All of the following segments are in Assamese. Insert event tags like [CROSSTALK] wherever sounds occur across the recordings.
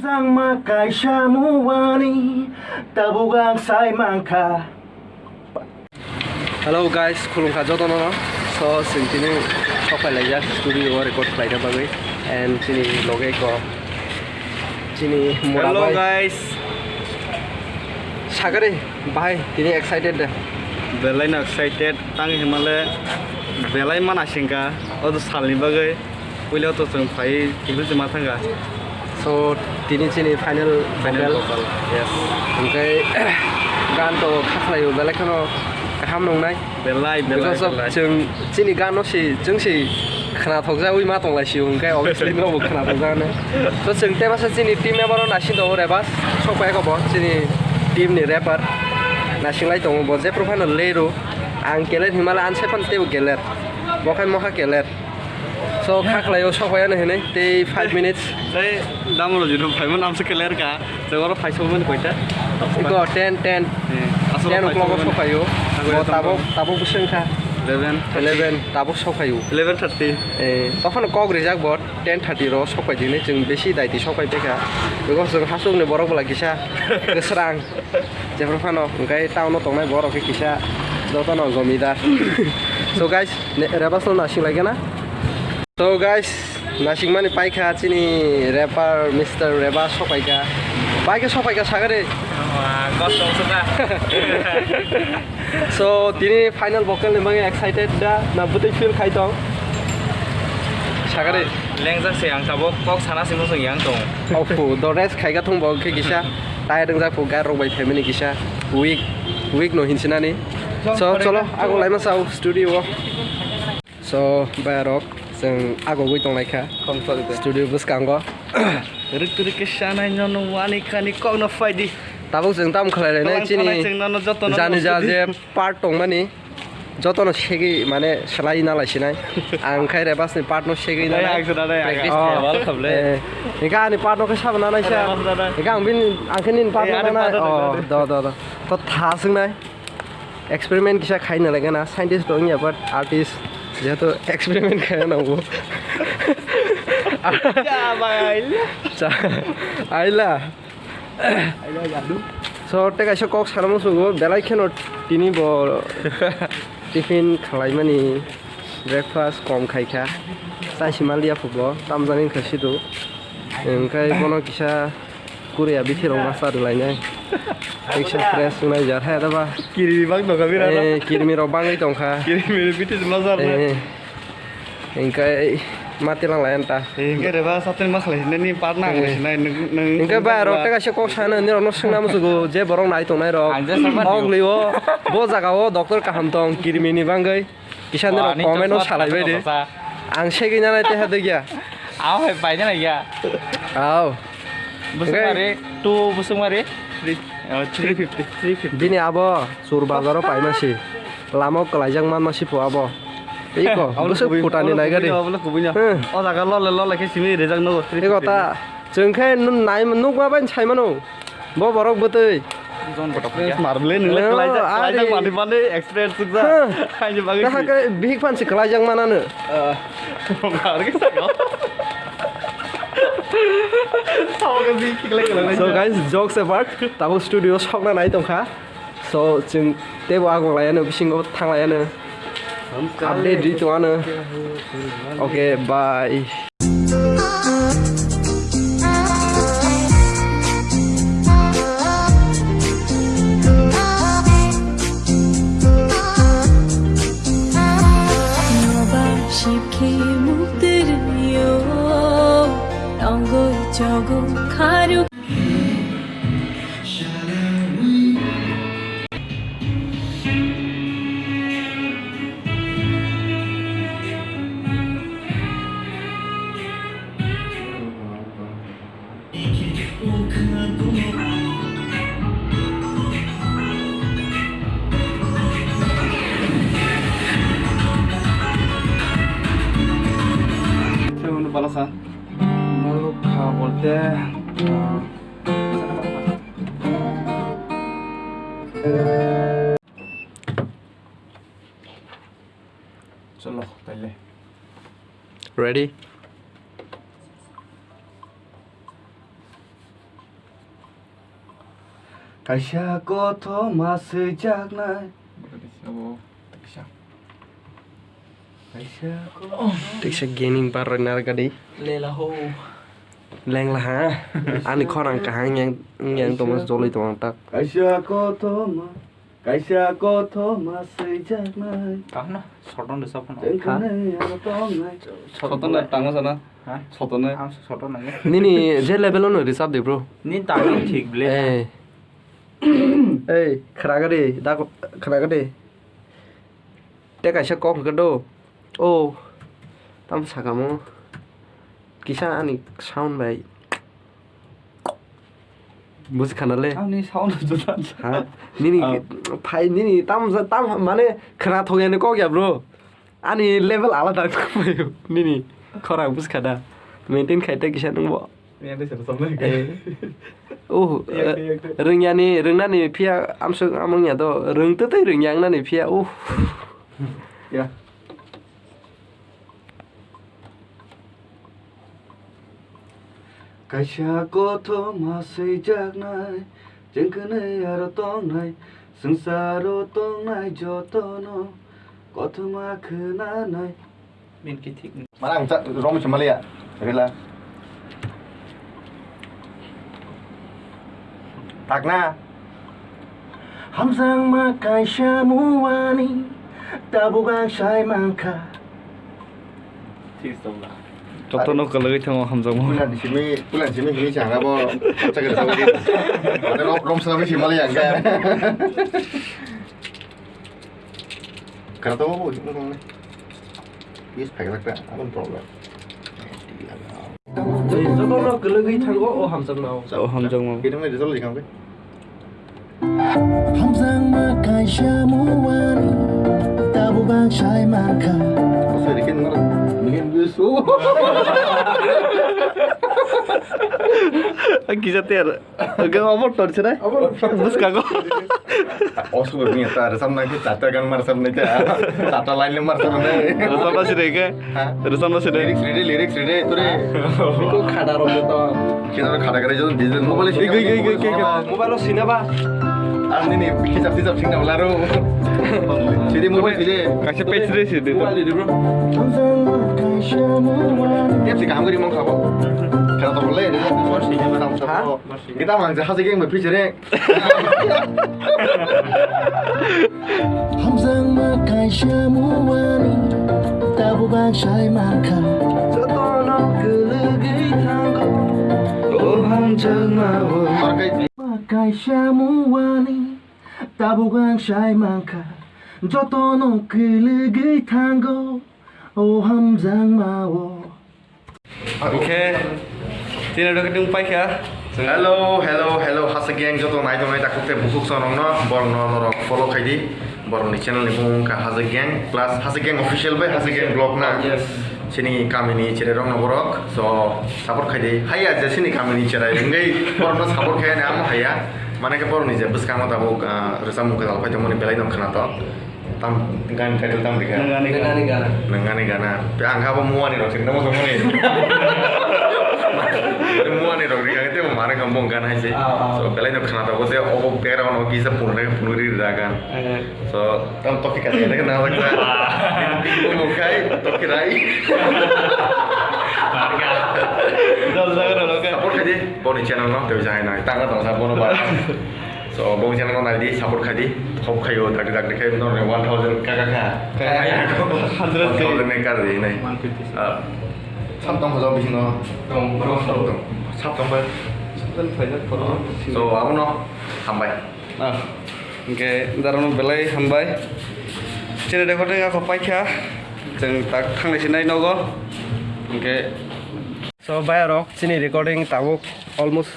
Sang makai syamuani Tabugang sai mangka Hello guys, khulungkha joto no So, sintini sopai laja studio record laja bagai And sini loge ko Sini murabai Hello guys সাগরে ভাই তিনি এক্সাইটেড বেলাই না এক্সাইটেড তাং হিমালে বেলাই মানাসিংকা অত সালনি বাগে উইলে অত जों फाय টিভিতে मा थांगा So, tini chini final final vocal. Yes. Okay. Gan to khakla yo belai kono kham nong nai. Belai belai. Because of chung chini gan no si chung si khana thok ja ui ma tong lai si ung kai obviously no khana thok ja ne. So chung te basa chini team me baron ashin do re bas. So kai ko bon chini team ni rapper. Nashin lai tong bon je profano lero. Ang keler himala an sepan te u keler. Bokan moha keler. So, kak layo so kaya na hene, day 5 minutes. Say, damo lo jiro, 5 minutes amsa kelar ka. So, what 5 so minutes kwaita? Iko, 10, 10. 10 o'clock so kayo. Tabo, tabo busen ka. 11. 11, tabo so kayo. 11.30. Eh, tofan ko grizak bo, 10.30 ro so kwa jine, jing besi daiti so kwa peka. Iko, so hasung ne borok bala kisha, keserang. Jepro fano, ngkai tau no tong nai borok ke kisha. Dota no gomida. So guys, rebas no nasi lagi na? তো গাইস নাসিক মানে পাইখা চিনি র্যাপার মিস্টার রেবা সপাইকা পাইকা সপাইকা সাগরে সো তিনি ফাইনাল বকাল নিবাঙে এক্সাইটেড দা না বুতেই ফিল খাইতাম সাগরে লেংজা সে আং তাবো কক সানা সিনো সঙ্গে আং তো অফু দ রেস খাইগা থং বক কিসা টাই রং জাফু গা রং বাই ফ্যামিলি কিসা উইক উইক নো হিনসিনানি সো চলো আগো লাইমা সাউ স্টুডিও সো বাই রক जों आगोबै दंनायखा स्टुडिअ गोसोखांगो रोखो रोखो सानायनो वानिखानि कग्न फायदि दाबो जों दाम खालायलायनाय चिनि जानि जा जे पार्ट दंमानि जतन सेगि माने सेलाय नालायसिनाय आं खायरे बासनि पार्टनो सेगि नालाय आं जानाय प्रेक्टिस खालामाल खाबले एगा आंनि पार्टनोखौ साबना नायसा एगा आं बिन आंखिनि पार्टनो नाय अ द द द त थासोंनाय एक्सपेरिमेन्ट किसा खायनो लागोना साइन्टिस्ट दं या बाट artist dia tuh eksperimen kayak nunggu apa Aila Aila Aila jadu sorte kasih kok salam suhu belai kan tini bol tiffin kalai mani breakfast kom kai kah saya sih malah dia fuglo tam zanin kasih tuh enggak kono kisah kuriya bisa rumah sadu lainnya Action press sunai jar hai daba. Kiri bang to kami rana. Eh kiri miro bang itu angka. Kiri miro piti sebelah sana. Eh, engkai mati lang lain ta. Engkai daba satu mas lah. Nani parna nggak sih? Nai neng neng. Engkai ba rok tega sih kau sana nih rok nusung nama sugu je borong nai tong nai rok. Anjir sama. Ong liwo, bo zaga wo dokter kaham tong kiri mini bang gay. Kisan nih rok komen rok salah bede. Angsi gini nai teh ada gya. Aw, hebatnya lagi ya. Aw. Busung mari, tu busung mari. Uh, Dini abo sur apa ini masih. Lama kelajang man masih bu abo. Iko, [LAUGHS] busuk putani naik deh. Oh, tak kalau lelo lagi sini rezang nogo. Iko ta, jengkai nun naik menuk apa yang cai manu? Bo borok betul. Marblen nilai eh, kelajang, kelajang mandi mandi experience juga. Hanya bagi. Nah, big fan si kelajang mana nih? Bukan, kita So guys, jokes apart, tabo studio shock na naito ka. So jin tebo ako lai ano bisingo tang lai ano. Update dito ano. Okay, bye. contrário. balançar. Maluca, volta. solo ừ. pele ready 가샤 고토 마스 작날 Tiksa gaining para narga di. Lela ho. Leng lah ha. Ani korang kahang yang yang Thomas Jolie tuang tak. Aisyah kau Thomas. Kaisa ko thoma sei janai. Kahna soton de sopon. Soton na tanga sana. Soton na. Soton na. Ni ni je level on risab de bro. Ni tangi thik ble. Eh. Eh, khara gade, da khara gade. Te kaisa kok gado. Oh. Tam sakamo. Kisa ani sound bai. 무식하날래? 아니 사오는 줄안 아, 니니 파이 니니 땀땀 만에 그나 통에는 거기야 브로 아니 레벨 알아다 거예요 니니 거라 무식하다 메인텐 카이타 기샤는 뭐 Oh, rengyani rengnani pia amsung amungnya to reng tetai rengyang nani pia uh. Ya. Kaisa koto masai jak nai Jengke nei aro tong nai Sangsaro na nai joto no Koto ma khna nai Min ki thik Marang chat rom chmali ya Rila Takna Hamsang ma kaisa muani Tabu bang shai mangka Cheese dong lah 저또너 걸리 통어 함정 불란 심이 불란 심이 힘이 장가 뭐 갑자기 저기 근데 롬 사람이 심을 양가 그래도 뭐 죽는 거네 이스 백락다 아무 프로블럼 저도 너 걸리 통어 어 함정 나오 어 함정 나오 기름 내 저리 가면 함정 마카샤 모와리 Tabubang siya'y maka Pasirikin mo rin Mingin gusto Ang gisa ter Hanggang over torch na Bus ka ko Osu ko niya sa rasam na ki Tata gan marasam na ki Tata line na marasam na Rasam na sire ka Rasam na sire Lyrics ready lyrics ready Ture Niko khada rombo to Kita khada kare jodon digital Mobile cinema Mobile cinema Ang ini kicap-kicap sing nak laru. Jadi mobile jadi kasih page dia sih dia. Mobile dia bro. Tiap sih kamu dimong kau. Kalau tak boleh dia tu masih kita macam kita macam hasil game berpikir je. 항상 막할 샤무와니 따보가 잘 막아 저도 너 그르기 탄거 또 한장 나와 会社もわにタボがんしゃいまんかジョトのくるぐい単語おはんざんまお Okay, tidak ada kedung paik ya. Hello, hello, hello. Hasa geng joto nai dong nai takut teh busuk sonong no, bor no no follow kai di, bor ni channel ni mung ka hasa geng plus hasa geng official by hasa geng blog na. Yes. sini kami ini cerai rong naborok so support khai hai aja sini kami kamini cerai. ngai porno support nih amu hai ya mana ke porno nih? bus kamu tabo eh, resa kamu kadal pai tamone belain nam khana tam gan title tam nih nangani gana nih gana pe angha ba nih ro sing semua nih. [LAUGHS] kemarin kampung kan aja oh, oh. so kalian itu kenal tahu sih oh biar orang punya punya diri punuri kan eh. so kan topik kata ini kenal lagi itu kai topik rai Marga. Udah saya udah udah. Support kaji, bonus channel nong tapi jangan naik. Tangga tangga support no barang. So bong channel nong naik support kaji, top kayu tak tak kayu no nih one thousand kakak kakak. Kayak hundred thousand nih kali ini. One fifty. Ah. Sabtu kau jauh bising no. Dong, dong, ಹೋಗ್ತಾ ಫೈನಲ್ ಸೊ ಅವನು ಹಂಬಾಯ್ ಹಾಂ ಹಿಂಗೆ ಇಂದಾರನು ಬೆಲೈ ಹಂಬಾಯ್ ಚಿನ್ನ ಡೆಕೋಟಿಂಗ್ ಅಪಾಯ್ಕ್ಯ ಜನ ತಾಕಂಗ್ ಚಿನ್ನೈ ನೋಗೋ ಹಿಂಗೆ ಸೊ ಬಾಯ್ ರೊಕ್ ಚಿನ್ನಿ ರೆಕಾರ್ಡಿಂಗ್ ತಾವು ಆಲ್ಮೋಸ್ಟ್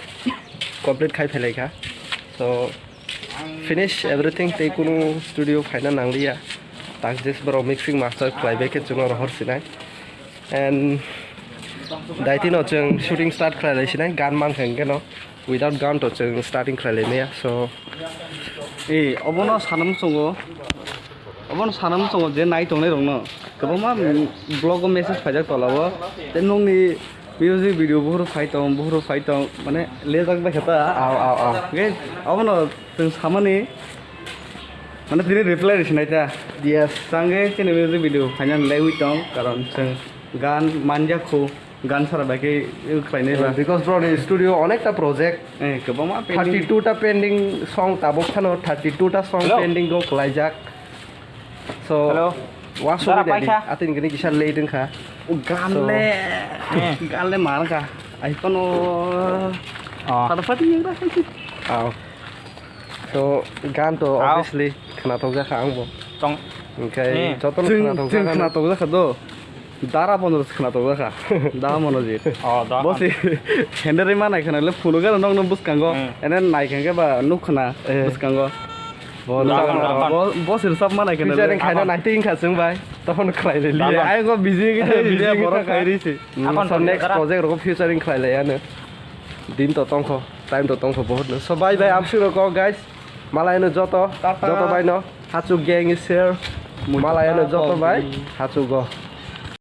ಕಂಪ್ಲೀಟ್ ಖಾಯ್ ಫೈಲೈಕ ಸೊ ಫಿನಿಶ್ ಎವ್ರಿಥಿಂಗ್ ತೆ ಕೂ ಸ್ಟುಡಿಯೋ ಫೈನಲ್ ನಂಗ್ರಿಯ ತಾಕ್ ಜೆಸ್ ಬರೋ ಮಿಕ್ಸಿಂಗ್ ಮಾಸ್ಟರ್ ಕ್ಲೈಬೇಕೆ ಚುನೋ ರಹರ್ ಸಿನಾಯ್ ಆ್ಯಂಡ್ দায়িত্ব হচ্ছেন শুটিং স্টার্ট খেলাইছি না গান মান খেয়ে কেন উইদাউট গান হচ্ছে স্টার্টিং খেলাইলে নিয়ে সো এই অবন সানাম চঙ্গ অবন সানাম চঙ্গ যে নাই তো রং কেবমা ব্লগ মেসেজ ফাইজাক তলাব তে নি মিউজিক ভিডিও বহুত ফাইতম বহুত ফাইতম মানে লে যাকবে হেতা আও আও আও গে অবন তুই সামনে মানে তিনি রিপ্লাই দিছে না এটা দিয়া সঙ্গে মিউজিক ভিডিও ফাইনাল লাই উইতম কারণ গান মানজাক গান ছাড়া বাকি খাইনি বিকজ ব্র স্টুডিও অনেকটা project atin kah oh so gan obviously kah okay jatuh kah দাৰা বনৰ খানাটো দেখা দাৰা মনজিত বসি হেণ্ডেৰে মানাই খানা ফুল গাল নগ নগ বুচকাংগ এনে নাইকাংগে বা নুখনা বুচকাংগ বসির সব মানাই কেন খাই না নাইটিং খাচ্ছে ভাই তখন খাই লাইলি আই গো [LAUGHS] বিজি বিজি বড় খাই রইছে এখন নেক্সট প্রজেক্ট রকম ফিউচারিং খাই লাই আনে দিন তো তংখ টাইম তো তংখ বহুত ন সবাই বাই আমসি রক গাইস মালাই ন যত যত ভাই ন হাচু গ্যাং শেয়ার মালাই ন যত ভাই হাচু গ